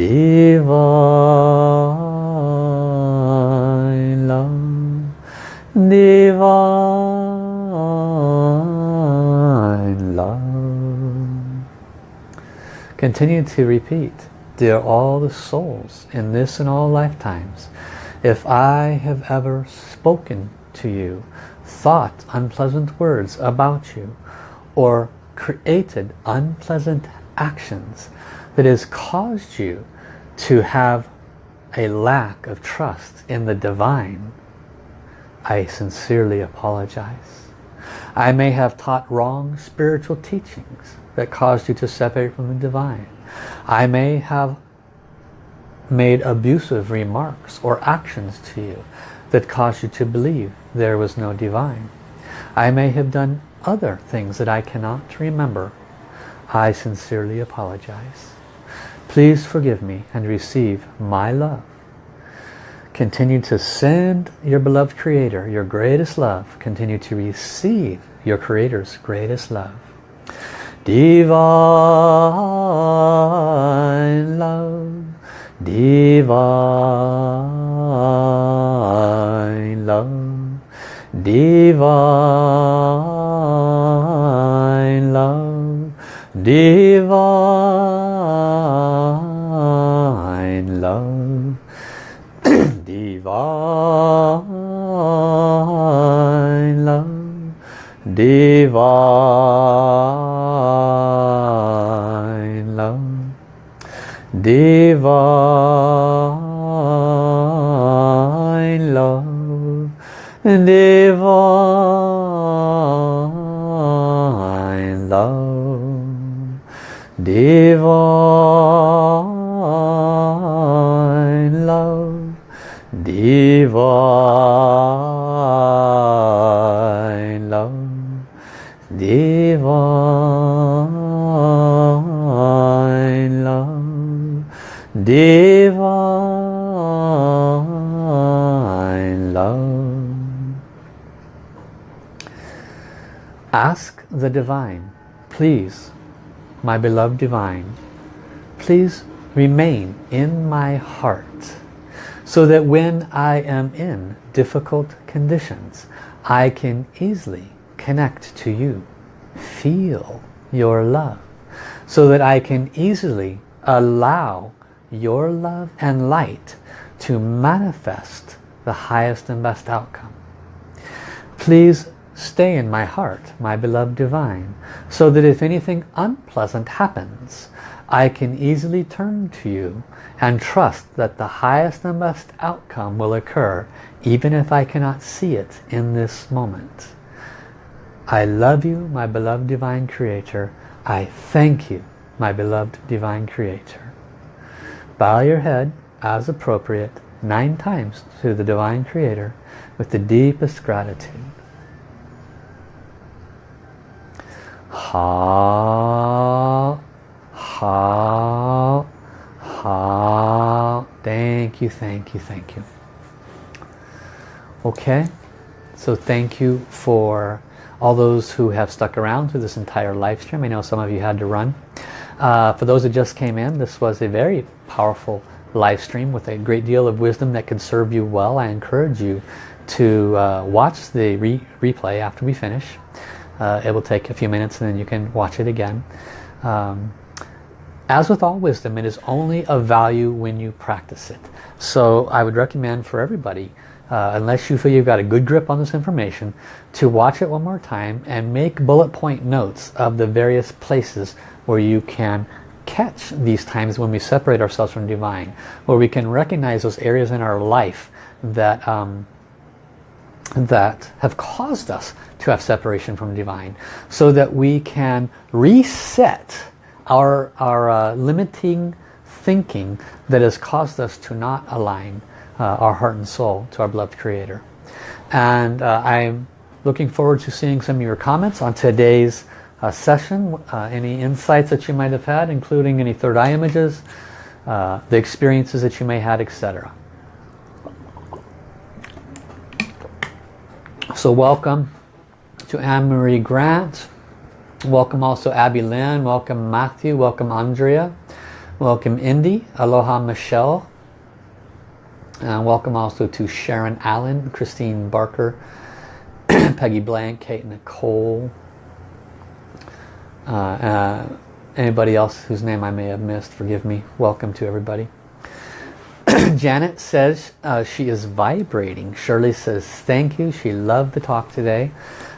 divine love, divine love. Continue to repeat, dear all the souls in this and all lifetimes, if I have ever spoken to you, thought unpleasant words about you, or created unpleasant actions, that has caused you to have a lack of trust in the divine, I sincerely apologize. I may have taught wrong spiritual teachings that caused you to separate from the divine. I may have made abusive remarks or actions to you that caused you to believe there was no divine. I may have done other things that I cannot remember. I sincerely apologize. Please forgive me and receive my love. Continue to send your beloved Creator your greatest love. Continue to receive your Creator's greatest love. Divine love, divine love, divine love, divine love, divine love, divine love, divine love, divine divine, please, my beloved divine, please remain in my heart so that when I am in difficult conditions, I can easily connect to you, feel your love, so that I can easily allow your love and light to manifest the highest and best outcome. Please stay in my heart, my beloved divine, so that if anything unpleasant happens, I can easily turn to you and trust that the highest and best outcome will occur even if I cannot see it in this moment. I love you, my beloved Divine Creator. I thank you, my beloved Divine Creator. Bow your head as appropriate nine times to the Divine Creator with the deepest gratitude. Ha, ha, ha. Thank you, thank you, thank you. Okay, so thank you for all those who have stuck around through this entire live stream. I know some of you had to run. Uh, for those that just came in, this was a very powerful live stream with a great deal of wisdom that can serve you well. I encourage you to uh, watch the re replay after we finish. Uh, it will take a few minutes and then you can watch it again. Um, as with all wisdom, it is only of value when you practice it. So I would recommend for everybody, uh, unless you feel you've got a good grip on this information, to watch it one more time and make bullet point notes of the various places where you can catch these times when we separate ourselves from divine, where we can recognize those areas in our life that um, that have caused us to have separation from divine so that we can reset our, our uh, limiting thinking that has caused us to not align uh, our heart and soul to our beloved creator. And uh, I'm looking forward to seeing some of your comments on today's uh, session uh, any insights that you might have had including any third eye images uh, the experiences that you may have etc So welcome to Anne-Marie Grant. Welcome also Abby Lynn. Welcome Matthew. Welcome Andrea. Welcome Indy. Aloha Michelle. And welcome also to Sharon Allen, Christine Barker, Peggy Blank, Kate Nicole, uh, uh, anybody else whose name I may have missed, forgive me. Welcome to everybody. Janet says uh, she is vibrating. Shirley says thank you. She loved the talk today.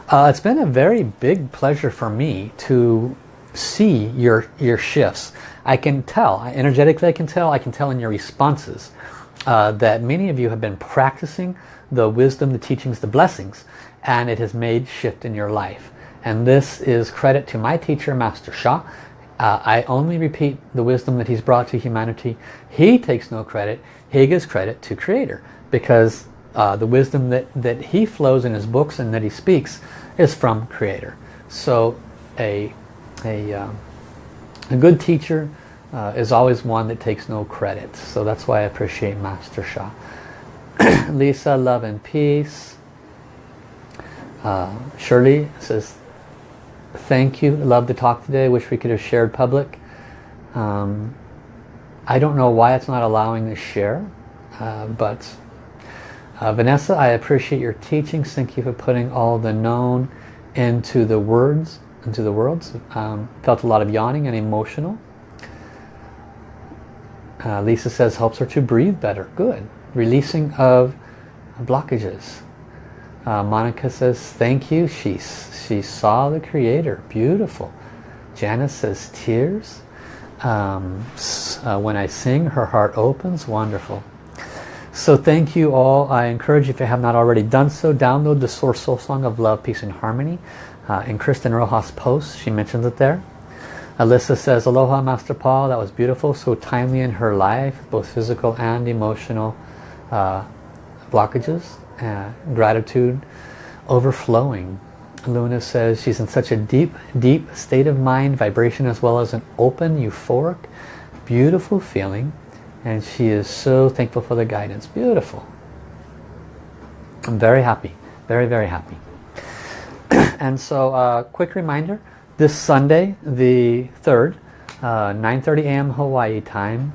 Uh, it's been a very big pleasure for me to see your your shifts. I can tell, energetically I can tell, I can tell in your responses uh, that many of you have been practicing the wisdom, the teachings, the blessings and it has made shift in your life. And this is credit to my teacher, Master Sha. Uh, I only repeat the wisdom that he's brought to humanity. He takes no credit. He gives credit to Creator because uh, the wisdom that, that he flows in his books and that he speaks is from Creator. So a, a, um, a good teacher uh, is always one that takes no credit. So that's why I appreciate Master Sha. Lisa, love and peace. Uh, Shirley says, thank you. Love the talk today. Wish we could have shared public. Um, I don't know why it's not allowing to share, uh, but uh, Vanessa, I appreciate your teachings. Thank you for putting all the known into the words, into the worlds. Um, felt a lot of yawning and emotional. Uh, Lisa says helps her to breathe better. Good. Releasing of blockages. Uh, Monica says, thank you. She, she saw the Creator. Beautiful. Janice says, tears. Um, uh, when I sing, her heart opens. Wonderful. So thank you all. I encourage you, if you have not already done so, download the Source Soul Song of Love, Peace and Harmony. Uh, in Kristen Rojas' post, she mentions it there. Alyssa says, Aloha Master Paul, that was beautiful, so timely in her life, both physical and emotional uh, blockages uh, gratitude overflowing. Luna says she's in such a deep, deep state of mind, vibration as well as an open, euphoric, beautiful feeling. And she is so thankful for the guidance. Beautiful. I'm very happy. Very, very happy. and so, uh, quick reminder, this Sunday, the 3rd, uh, 9.30 a.m. Hawaii time,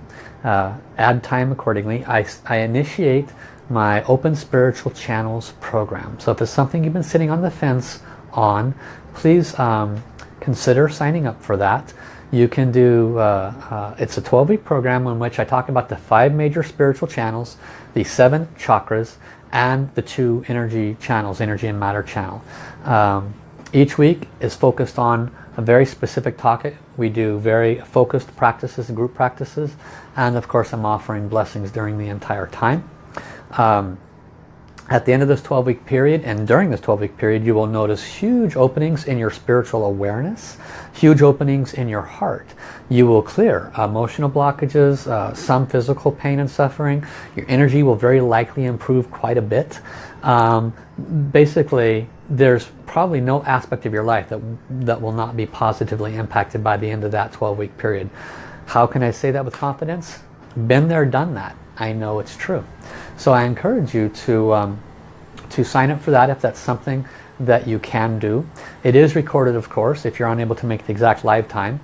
uh, add time accordingly, I, I initiate my Open Spiritual Channels program. So if it's something you've been sitting on the fence on, please um, consider signing up for that. You can do, uh, uh, it's a 12-week program in which I talk about the five major spiritual channels, the seven chakras, and the two energy channels, energy and matter channel. Um, each week is focused on a very specific topic. We do very focused practices, group practices, and of course I'm offering blessings during the entire time. Um, at the end of this 12-week period and during this 12-week period you will notice huge openings in your spiritual awareness, huge openings in your heart. You will clear emotional blockages, uh, some physical pain and suffering. Your energy will very likely improve quite a bit. Um, basically, there's probably no aspect of your life that, that will not be positively impacted by the end of that 12-week period. How can I say that with confidence? Been there, done that. I know it's true. So I encourage you to, um, to sign up for that if that's something that you can do. It is recorded, of course, if you're unable to make the exact live time.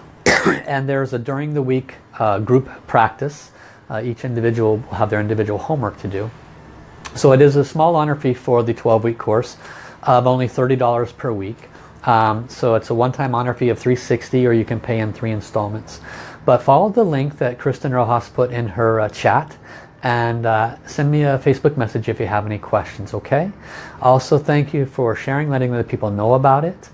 and there's a during the week uh, group practice. Uh, each individual will have their individual homework to do. So it is a small honor fee for the 12-week course of only $30 per week. Um, so it's a one-time honor fee of 360 or you can pay in three installments. But follow the link that Kristen Rojas put in her uh, chat and uh, send me a Facebook message if you have any questions, okay? Also, thank you for sharing, letting other people know about it.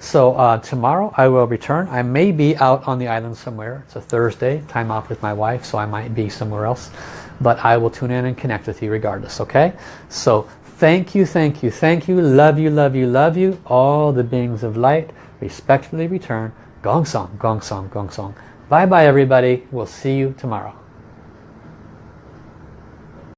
So uh, tomorrow I will return. I may be out on the island somewhere. It's a Thursday, time off with my wife, so I might be somewhere else. But I will tune in and connect with you regardless, okay? So thank you, thank you, thank you, love you, love you, love you. All the beings of light respectfully return. Gong Song, Gong Song, Gong Song. Bye bye everybody. We'll see you tomorrow.